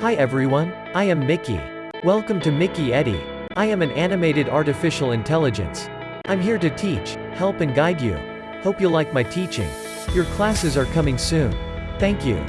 Hi everyone, I am Mickey. Welcome to Mickey Eddie. I am an animated artificial intelligence. I'm here to teach, help and guide you. Hope you like my teaching. Your classes are coming soon. Thank you.